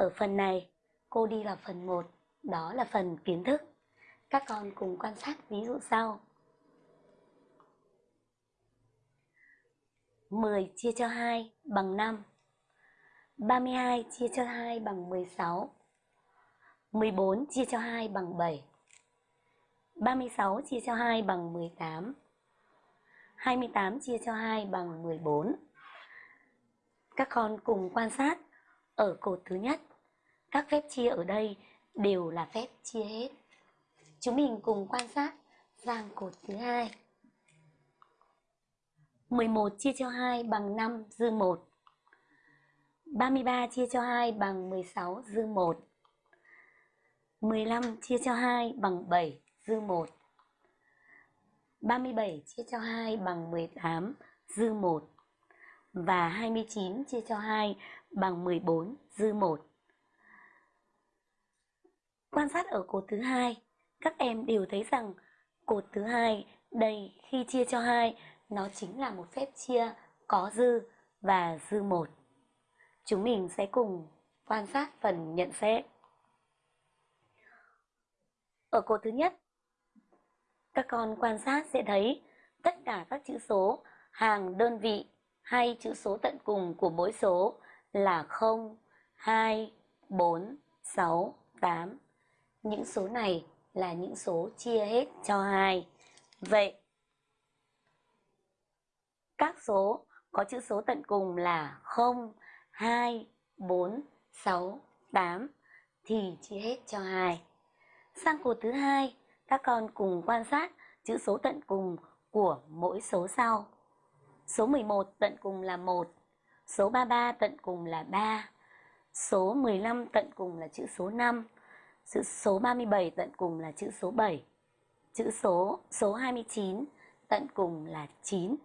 Ở phần này, cô đi vào phần 1, đó là phần kiến thức. Các con cùng quan sát ví dụ sau. 10 chia cho 2 bằng 5. 32 chia cho 2 bằng 16. 14 chia cho 2 bằng 7. 36 chia cho 2 bằng 18. 28 chia cho 2 bằng 14. Các con cùng quan sát ở cột thứ nhất. Các phép chia ở đây đều là phép chia hết. Chúng mình cùng quan sát sang cột thứ hai. 11 chia cho 2 bằng 5 dư 1. 33 chia cho 2 bằng 16 dư 1. 15 chia cho 2 bằng 7 dư 1. 37 chia cho 2 bằng 18 dư 1. Và 29 chia cho 2 bằng 14 dư 1. Quan sát ở cột thứ hai, các em đều thấy rằng cột thứ hai đây khi chia cho 2 nó chính là một phép chia có dư và dư 1. Chúng mình sẽ cùng quan sát phần nhận xét. Ở cột thứ nhất, các con quan sát sẽ thấy tất cả các chữ số hàng đơn vị hay chữ số tận cùng của mỗi số là 0, 2, 4, 6, 8. Những số này là những số chia hết cho 2. Vậy, các số có chữ số tận cùng là 0, 2, 4, 6, 8 thì chia hết cho 2. Sang cột thứ hai, các con cùng quan sát chữ số tận cùng của mỗi số sau. Số 11 tận cùng là 1, số 33 tận cùng là 3, số 15 tận cùng là chữ số 5, chữ số 37 tận cùng là chữ số 7, chữ số số 29 tận cùng là 9.